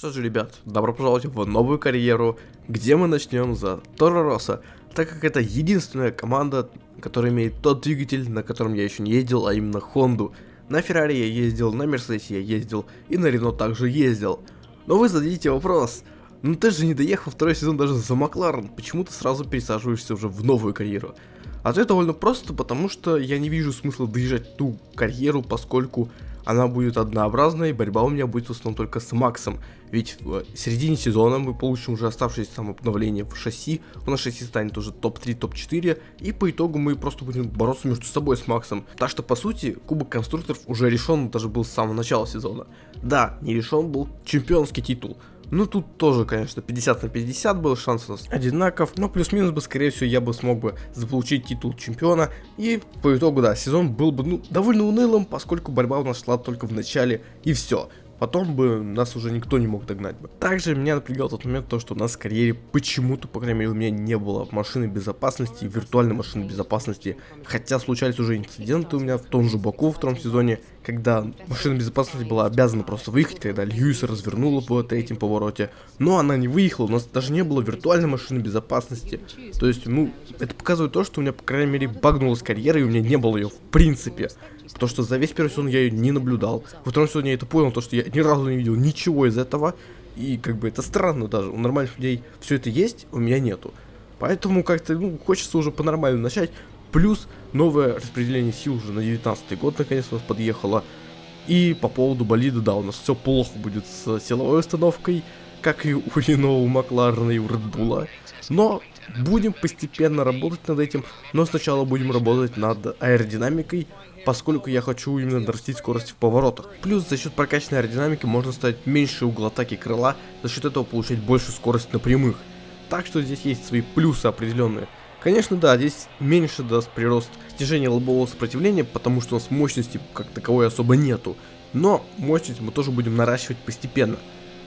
Что же, ребят, добро пожаловать в новую карьеру, где мы начнем за Торо Росса, так как это единственная команда, которая имеет тот двигатель, на котором я еще не ездил, а именно Хонду. На Феррари я ездил, на Мерседесе я ездил, и на Рено также ездил. Но вы зададите вопрос, ну ты же не доехал второй сезон даже за Макларен, почему ты сразу пересаживаешься уже в новую карьеру? Ответ довольно просто, потому что я не вижу смысла доезжать ту карьеру, поскольку она будет однообразной, борьба у меня будет в основном только с Максом. Ведь в середине сезона мы получим уже оставшееся там обновление в шасси, у нас шасси станет уже топ-3, топ-4, и по итогу мы просто будем бороться между собой с Максом. Так что, по сути, Кубок Конструкторов уже решен, даже был с самого начала сезона. Да, не решен был чемпионский титул, ну, тут тоже, конечно, 50 на 50 был шанс у нас одинаков, но плюс-минус бы, скорее всего, я бы смог бы заполучить титул чемпиона, и по итогу, да, сезон был бы, ну, довольно унылым, поскольку борьба у нас шла только в начале, и все потом бы нас уже никто не мог догнать бы. Также меня напрягал тот момент, то, что у нас в карьере почему-то, по крайней мере, у меня не было машины безопасности, виртуальной машины безопасности, хотя случались уже инциденты у меня в том же Баку в втором сезоне, когда машина безопасности была обязана просто выехать, когда Льюис развернула по третьем повороте, но она не выехала, у нас даже не было виртуальной машины безопасности, то есть, ну, это показывает то, что у меня, по крайней мере, багнулась карьера, и у меня не было ее в принципе. То, что за весь первый сезон я ее не наблюдал. Во втором сезоне я это понял, то, что я ни разу не видел ничего из этого. И как бы это странно даже. У нормальных людей все это есть, у меня нету. Поэтому как-то ну, хочется уже по-нормальному начать. Плюс новое распределение сил уже на 19 год наконец у нас подъехало. И по поводу болида, да, у нас все плохо будет с силовой установкой, как и у Рено, у Макларена и у Редбула. Но будем постепенно работать над этим, но сначала будем работать над аэродинамикой, поскольку я хочу именно нарастить скорость в поворотах. Плюс за счет прокачанной аэродинамики можно ставить меньше угол атаки крыла, за счет этого получать больше скорость на прямых. Так что здесь есть свои плюсы определенные. Конечно, да, здесь меньше даст прирост снижения лобового сопротивления, потому что у нас мощности как таковой особо нету. Но мощность мы тоже будем наращивать постепенно.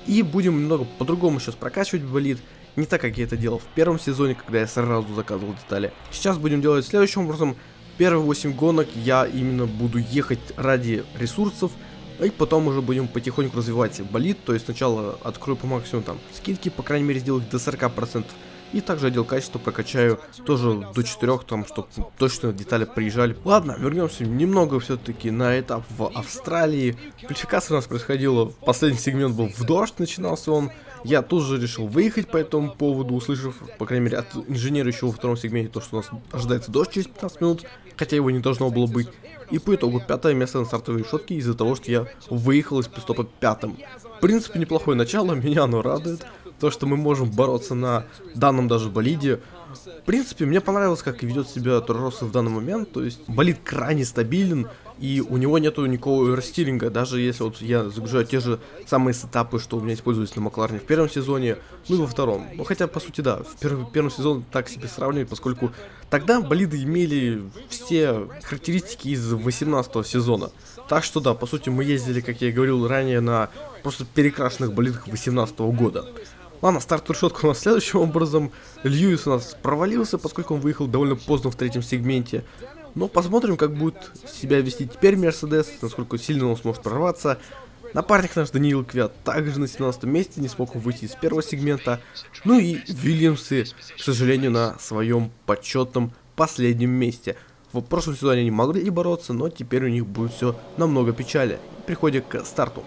И будем немного по-другому сейчас прокачивать болид, не так, как я это делал в первом сезоне, когда я сразу заказывал детали. Сейчас будем делать следующим образом. Первые 8 гонок я именно буду ехать ради ресурсов, и потом уже будем потихоньку развивать болит, то есть сначала открою по максимуму там скидки, по крайней мере сделать до 40%, и также отдел качества прокачаю тоже до 4, там, чтобы точно детали приезжали. Ладно, вернемся немного все-таки на этап в Австралии. Квалификация у нас происходила, последний сегмент был в дождь, начинался он. Я тут же решил выехать по этому поводу, услышав, по крайней мере, от инженера еще во втором сегменте, то, что у нас ожидается дождь через 15 минут, хотя его не должно было быть. И по итогу пятое место на стартовой решетке из-за того, что я выехал из пистопа пятым. В принципе, неплохое начало, меня оно радует. То, что мы можем бороться на данном даже болиде. В принципе, мне понравилось, как ведет себя Торроса в данный момент. То есть, болид крайне стабилен, и у него нету никакого растилинга, даже если вот я загружаю те же самые сетапы, что у меня используются на Макларне в первом сезоне, ну и во втором. Ну хотя, по сути, да, в первый, первом сезоне так себе сравнивать, поскольку тогда болиды имели все характеристики из 18 сезона. Так что да, по сути, мы ездили, как я и говорил ранее, на просто перекрашенных болидах 18 года. Ладно, старт решетка у нас следующим образом. Льюис у нас провалился, поскольку он выехал довольно поздно в третьем сегменте. Но посмотрим, как будет себя вести теперь Мерседес, насколько сильно он сможет прорваться. Напарник наш Даниил Квят также на 17 месте, не смог выйти из первого сегмента. Ну и Вильямсы, к сожалению, на своем почетном последнем месте. В прошлом сезоне они могли бороться, но теперь у них будет все намного печали. Приходя к старту.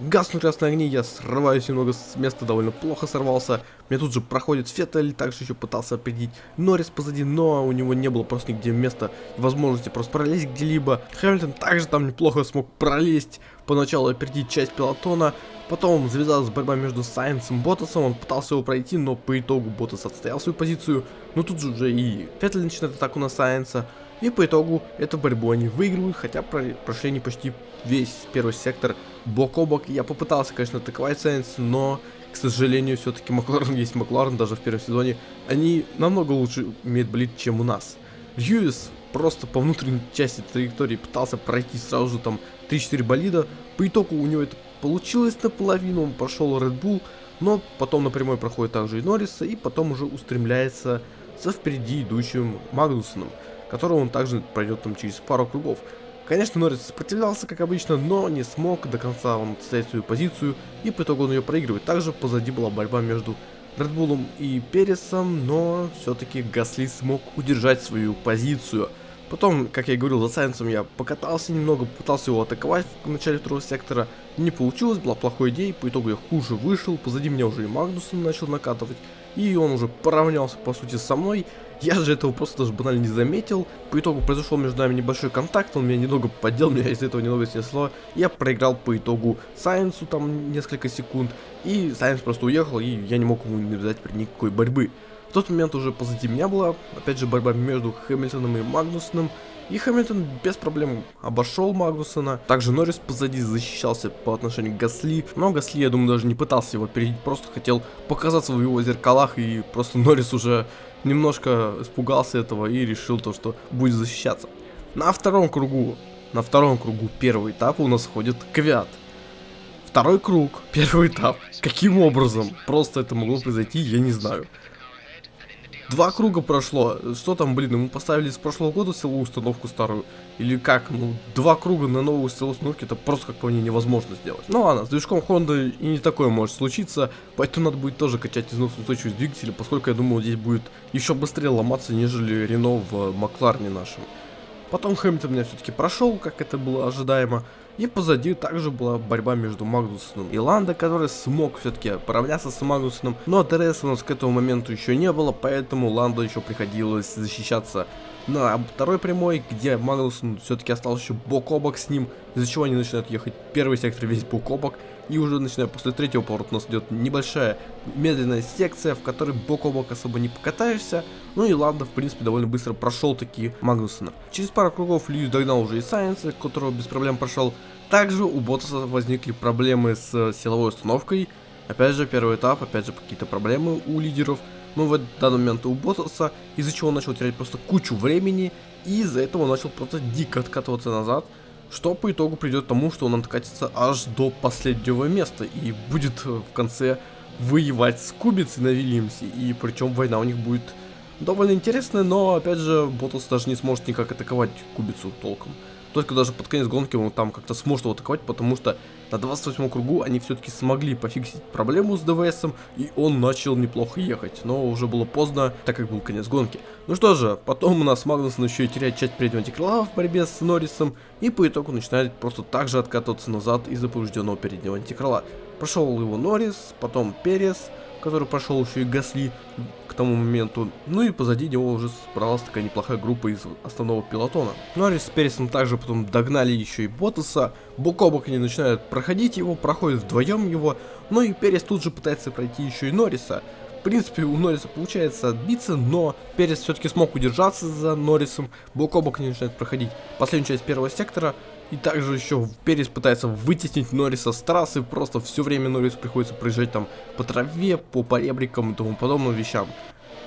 Гаснут красные огни, я срываюсь немного с места, довольно плохо сорвался. Мне тут же проходит Феттель, также еще пытался опередить Норрис позади, но у него не было просто нигде места возможности просто пролезть где-либо. Хэмилтон также там неплохо смог пролезть, поначалу опередить часть пилотона, потом завязалась борьба между Сайенсом и Ботасом, он пытался его пройти, но по итогу Ботас отстоял свою позицию, но тут же уже и Феттель начинает атаку на Сайенса. И по итогу эту борьбу они выигрывают, хотя прошли не почти весь первый сектор бок о бок. Я попытался, конечно, атаковать Сайенс, но, к сожалению, все-таки Макларен есть Макларен, даже в первом сезоне. Они намного лучше умеют болеть, чем у нас. Льюис просто по внутренней части траектории пытался пройти сразу же там 3-4 болида. По итогу у него это получилось наполовину, он прошел Red Bull, но потом напрямую проходит также и Норриса, и потом уже устремляется за впереди идущим Магнусоном которого он также пройдет там через пару кругов. Конечно, Норрис сопротивлялся, как обычно, но не смог до конца он отстоять свою позицию, и по итогу он ее проигрывает. Также позади была борьба между Редбулом и Пересом, но все-таки Гасли смог удержать свою позицию. Потом, как я и говорил, за Сайенсом я покатался немного, пытался его атаковать в начале второго сектора. Не получилось, была плохой идеей, по итогу я хуже вышел, позади меня уже и Магнусон начал накатывать. И он уже поравнялся, по сути, со мной. Я же этого просто даже банально не заметил. По итогу произошел между нами небольшой контакт, он меня немного поддел, меня из этого немного снесло. Я проиграл по итогу Сайенсу там несколько секунд, и Сайенс просто уехал, и я не мог ему навязать никакой борьбы. В тот момент уже позади меня была, опять же, борьба между Хэмилтоном и Магнусоном. И Хэмилтон без проблем обошел Магнусона. Также Норрис позади защищался по отношению к Гасли. Но Гасли, я думаю, даже не пытался его перейти, просто хотел показаться в его зеркалах. И просто Норрис уже немножко испугался этого и решил то, что будет защищаться. На втором кругу, на втором кругу первого этапа у нас ходит Квят. Второй круг, первый этап. Каким образом просто это могло произойти, я не знаю. Два круга прошло. Что там, блин, ему поставили с прошлого года силовую установку старую? Или как? Ну, два круга на новую силовую установку, это просто, как по мне, невозможно сделать. Ну ладно, с движком Honda и не такое может случиться, поэтому надо будет тоже качать износоустойчивость двигателя, поскольку я думал, здесь будет еще быстрее ломаться, нежели Рено в Макларне нашем. Потом Хэмилтон меня все-таки прошел, как это было ожидаемо. И позади также была борьба между Магнусоном и Ландо, который смог все-таки поравняться с Магнусоном, но ДРС у нас к этому моменту еще не было, поэтому Ландо еще приходилось защищаться на второй прямой, где Магнусон все-таки остался еще бок о бок с ним, из-за чего они начинают ехать первый сектор весь бок о бок, и уже начиная после третьего поворота у нас идет небольшая медленная секция, в которой бок о бок особо не покатаешься. Ну и Ланда, в принципе, довольно быстро прошел такие Магнусона. Через пару кругов Льюис догнал уже и Сайенса, которого без проблем прошел. Также у Ботаса возникли проблемы с силовой установкой. Опять же, первый этап, опять же, какие-то проблемы у лидеров. Но в данный момент у Ботаса, из-за чего он начал терять просто кучу времени. И из-за этого он начал просто дико откатываться назад что по итогу придет к тому, что он откатится аж до последнего места и будет э, в конце воевать с Кубицей на Вильямсе, и причем война у них будет довольно интересная, но опять же Ботас даже не сможет никак атаковать Кубицу толком. Только даже под конец гонки он там как-то сможет его атаковать, потому что на 28 кругу они все-таки смогли пофиксить проблему с ДВСом, и он начал неплохо ехать, но уже было поздно, так как был конец гонки. Ну что же, потом у нас Магнусон еще и теряет часть переднего антикрыла в борьбе с Норрисом, и по итогу начинает просто так же откатываться назад из-за поврежденного переднего антикрыла. Прошел его Норрис, потом Перес, который прошел еще и Гасли к тому моменту. Ну и позади него уже собралась такая неплохая группа из основного пилотона. Норрис с Пересом также потом догнали еще и Ботаса. Бок о бок они начинают проходить его, проходят вдвоем его. Ну и Перес тут же пытается пройти еще и Норриса. В принципе, у Норриса получается отбиться, но Перес все-таки смог удержаться за Норрисом. Бок о бок они начинают проходить последнюю часть первого сектора. И также еще Перес пытается вытеснить Норриса с трассы, просто все время Норрису приходится проезжать там по траве, по поребрикам и тому подобным вещам.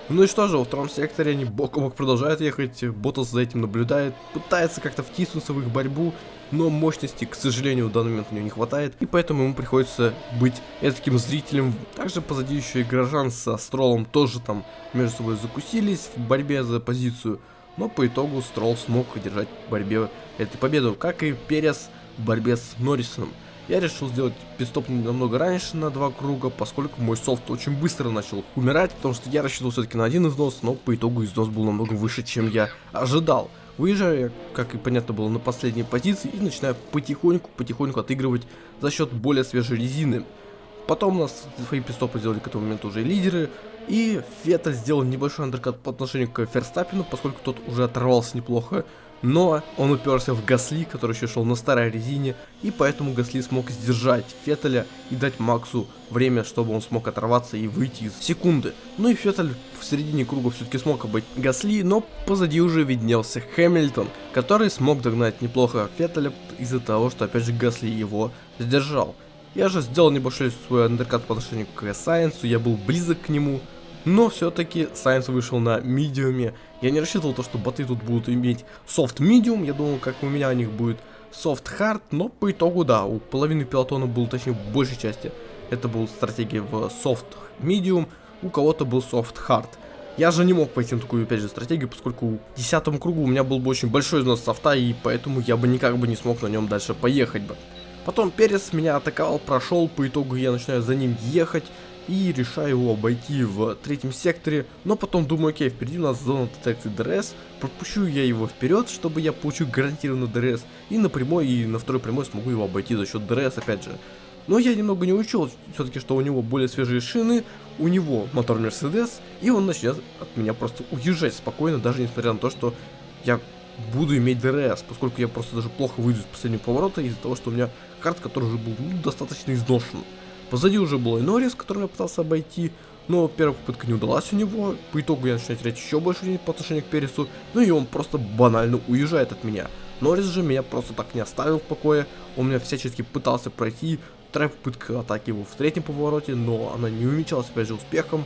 Ну и что же, во втором секторе они бок о бок продолжают ехать, Ботас за этим наблюдает, пытается как-то втиснуться в их борьбу, но мощности, к сожалению, в данный момент у него не хватает, и поэтому ему приходится быть таким зрителем. Также позади еще и горожан со Стролом тоже там между собой закусились в борьбе за позицию, но по итогу Строл смог одержать в борьбе эту победу, как и Перес в борьбе с Норрисоном. Я решил сделать пидстоп намного раньше на два круга, поскольку мой софт очень быстро начал умирать, потому что я рассчитывал все-таки на один износ, но по итогу износ был намного выше, чем я ожидал. Выезжаю как и понятно было, на последней позиции и начинаю потихоньку-потихоньку отыгрывать за счет более свежей резины. Потом у нас свои пистопы сделали к этому моменту уже лидеры. И Феттель сделал небольшой андеркат по отношению к Ферстаппину, поскольку тот уже оторвался неплохо. Но он уперся в Гасли, который еще шел на старой резине, и поэтому Гасли смог сдержать Феттеля и дать Максу время, чтобы он смог оторваться и выйти из секунды. Ну и Феттель в середине круга все-таки смог обойти Гасли, но позади уже виднелся Хэмилтон, который смог догнать неплохо Феттеля из-за того, что опять же Гасли его сдержал. Я же сделал небольшой свой undercut по отношению к Сайенсу, я был близок к нему, но все-таки Сайенс вышел на medium е. Я не рассчитывал то, что боты тут будут иметь soft medium, я думал, как у меня у них будет soft hard, но по итогу да, у половины пилотона был, точнее, в большей части, это была стратегия в soft medium, у кого-то был soft hard. Я же не мог пойти на такую, опять же, стратегию, поскольку в десятом кругу у меня был бы очень большой износ софта, и поэтому я бы никак бы не смог на нем дальше поехать бы. Потом Перес меня атаковал, прошел, по итогу я начинаю за ним ехать, и решаю его обойти в третьем секторе, но потом думаю, окей, впереди у нас зона детекции ДРС, пропущу я его вперед, чтобы я получу гарантированный ДРС, и на прямой и на второй прямой смогу его обойти за счет ДРС опять же. Но я немного не учел все-таки, что у него более свежие шины, у него мотор Мерседес, и он начнет от меня просто уезжать спокойно, даже несмотря на то, что я буду иметь ДРС, поскольку я просто даже плохо выйду из последнего поворота из-за того, что у меня hard, который уже был ну, достаточно изношен. Позади уже был и Норрис, которым я пытался обойти, но первая попытка не удалась у него, по итогу я начинаю терять еще больше времени по отношению к Пересу, ну и он просто банально уезжает от меня. Норрис же меня просто так не оставил в покое, он меня всячески пытался пройти, вторая попытка атаки его в третьем повороте, но она не увенчалась опять же успехом,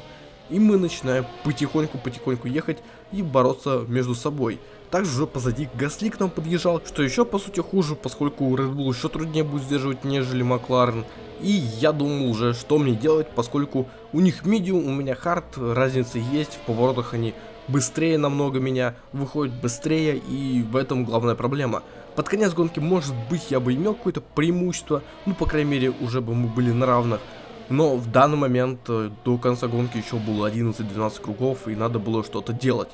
и мы начинаем потихоньку-потихоньку ехать и бороться между собой. Также уже позади Гасли к нам подъезжал, что еще по сути хуже, поскольку у Red Bull еще труднее будет сдерживать, нежели Макларен. И я думал уже, что мне делать, поскольку у них медиум, у меня хард, разница есть, в поворотах они быстрее намного меня, выходят быстрее, и в этом главная проблема. Под конец гонки, может быть, я бы имел какое-то преимущество, ну, по крайней мере, уже бы мы были на равных. Но в данный момент э, до конца гонки еще было 11-12 кругов, и надо было что-то делать.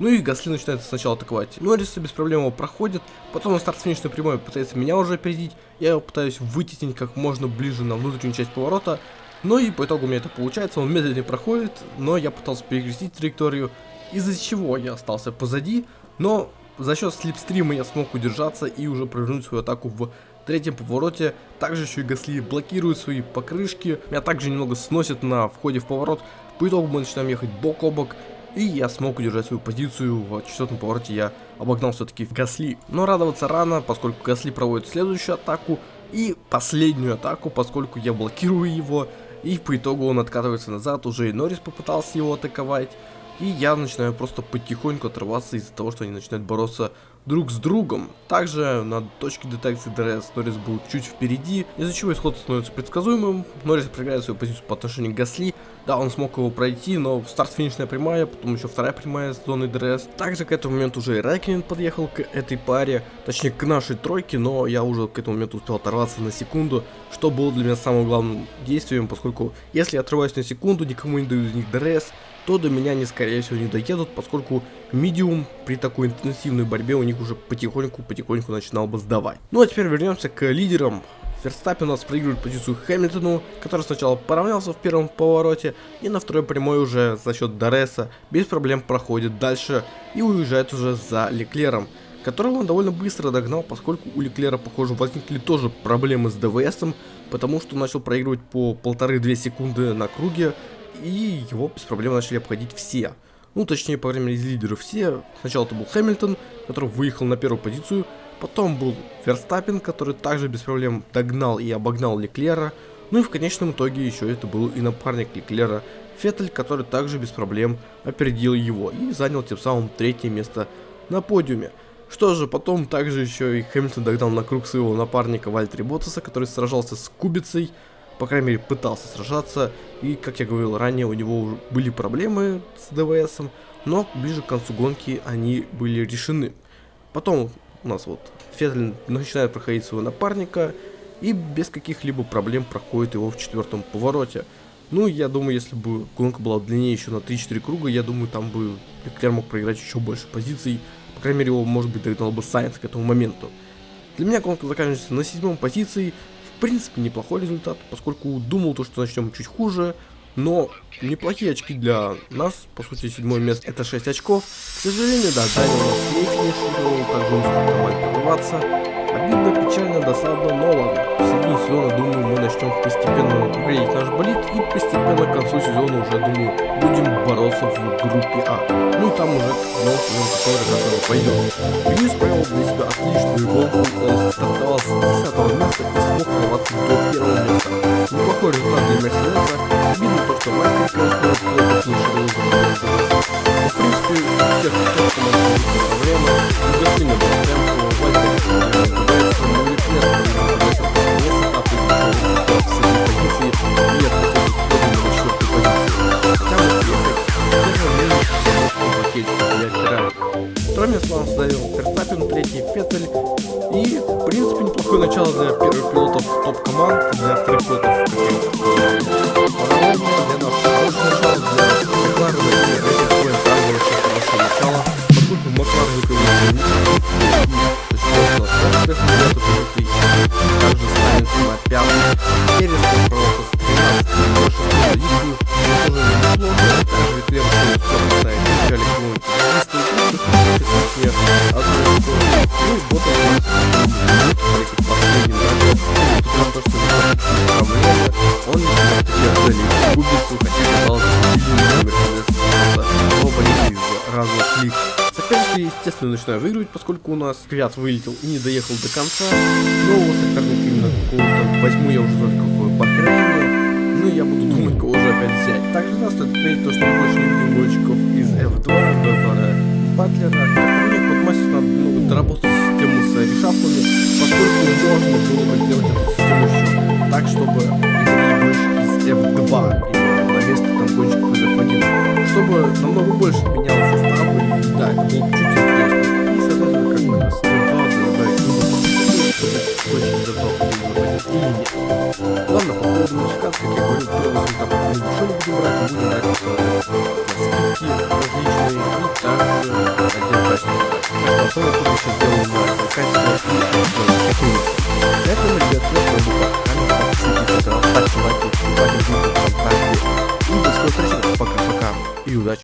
Ну и Гасли начинает сначала атаковать. Норриса без проблем его проходит, потом на старт финишной прямой пытается меня уже опередить. Я его пытаюсь вытеснить как можно ближе на внутреннюю часть поворота. Но и по итогу у меня это получается, он медленнее проходит, но я пытался перекрестить траекторию, из-за чего я остался позади, но за счет слепстрима я смог удержаться и уже провернуть свою атаку в третьем повороте. Также еще и Гасли блокирует свои покрышки, меня также немного сносит на входе в поворот. По итогу мы начинаем ехать бок о бок, и я смог удержать свою позицию. В четвертом повороте я обогнал все-таки Гасли. Но радоваться рано, поскольку Гасли проводит следующую атаку и последнюю атаку, поскольку я блокирую его. И по итогу он откатывается назад, уже и Норрис попытался его атаковать. И я начинаю просто потихоньку отрываться из-за того, что они начинают бороться друг с другом. Также на точке детекции ДРС Норрис был чуть впереди, из-за чего исход становится предсказуемым. Норрис проиграет свою позицию по отношению к Гасли. Да, он смог его пройти, но старт-финишная прямая, потом еще вторая прямая с зоны ДРС. Также к этому моменту уже и Райкин подъехал к этой паре, точнее к нашей тройке, но я уже к этому моменту успел оторваться на секунду, что было для меня самым главным действием, поскольку если я отрываюсь на секунду, никому не даю из них DRS, то до меня они скорее всего не доедут, поскольку медиум при такой интенсивной борьбе у них уже потихоньку-потихоньку начинал бы сдавать. Ну а теперь вернемся к лидерам. Верстаппин у нас проигрывает позицию Хэмилтону, который сначала поравнялся в первом повороте, и на второй прямой уже за счет DRS без проблем проходит дальше и уезжает уже за Леклером которого он довольно быстро догнал, поскольку у Леклера, похоже, возникли тоже проблемы с ДВСом, потому что начал проигрывать по полторы-две секунды на круге, и его без проблем начали обходить все. Ну, точнее, по времени из лидеров все. Сначала это был Хэмилтон, который выехал на первую позицию, потом был Верстаппин, который также без проблем догнал и обогнал Леклера, ну и в конечном итоге еще это был и напарник Леклера, Феттель, который также без проблем опередил его и занял тем самым третье место на подиуме. Что же, потом также еще и Хэмилтон догнал на круг своего напарника Вальтери Ботаса, который сражался с Кубицей, по крайней мере, пытался сражаться, и, как я говорил ранее, у него были проблемы с ДВСом, но ближе к концу гонки они были решены. Потом у нас вот Феттель начинает проходить своего напарника, и без каких-либо проблем проходит его в четвертом повороте. Ну, я думаю, если бы гонка была длиннее еще на 3-4 круга, я думаю, там бы Леклер мог проиграть еще больше позиций. По крайней мере, его, может быть, догнал бы Сайенс к этому моменту. Для меня гонка заканчивается на седьмом позиции, в принципе, неплохой результат, поскольку думал то, что начнем чуть хуже, но неплохие очки для нас, по сути, седьмое место это 6 очков. К сожалению, да, Даня у нас не финишировал, также он смог нормально прорваться. Обидно, печально, досадно, но ладно. В середине сезона, думаю, мы начнем постепенно греть наш болит и постепенно к концу сезона уже, думаю, будем бороться в группе А. Ну и там уже новый сезон, который которого пойдет. Льюис провел для себя отличную гонку, он стартовал с 10 места и смог прорваться до первого места. Неплохой результат для Мерседеса. Обидно то, что Майкл Кэнфилд плохо финишировал за В принципе, всех кто команд время, не гасили на темпу, Вальтер пытается на Леклер, пытается не сапать, с этой позиции, и отходит с на четвертой позиции. Хотя вот ехать, в первое время Стромис вам сдавил Ферстаппин, третий Феттель. И, в принципе, неплохое начало для первых пилотов топ-команд, для вторых пилотов каких-то естественно, начинают выигрывать, поскольку у нас Квят вылетел и не доехал до конца. Нового соперника именно какого-то возьму я уже только в Бахрейне. Ну и я буду думать, кого же опять взять. Также да, стоит отметить то, что больше не видим гонщиков из F2, выбора Батлера. Мне, подмастер надо немного доработать систему с решафлами, поскольку можно было бы сделать эту систему еще так, чтобы играли гонщики из F2 именно на место там гонщиков из F1, чтобы намного больше менялось да, это было чуть-чуть здесь. И, соответственно, как бы нас задолбал, задолбает либо Ладно, по поводу мужика, как я говорил, первый там мы ничего не будем брать, будем брать скидки различные и также отдел качества. Потом я тут еще делаю на качество и такую. Поэтому, ребят, я буду камеру подписывайтесь, пожалуйста, ставьте лайки, вступайте в группу ВКонтакте. И до скорых встреч, пока-пока и удачи!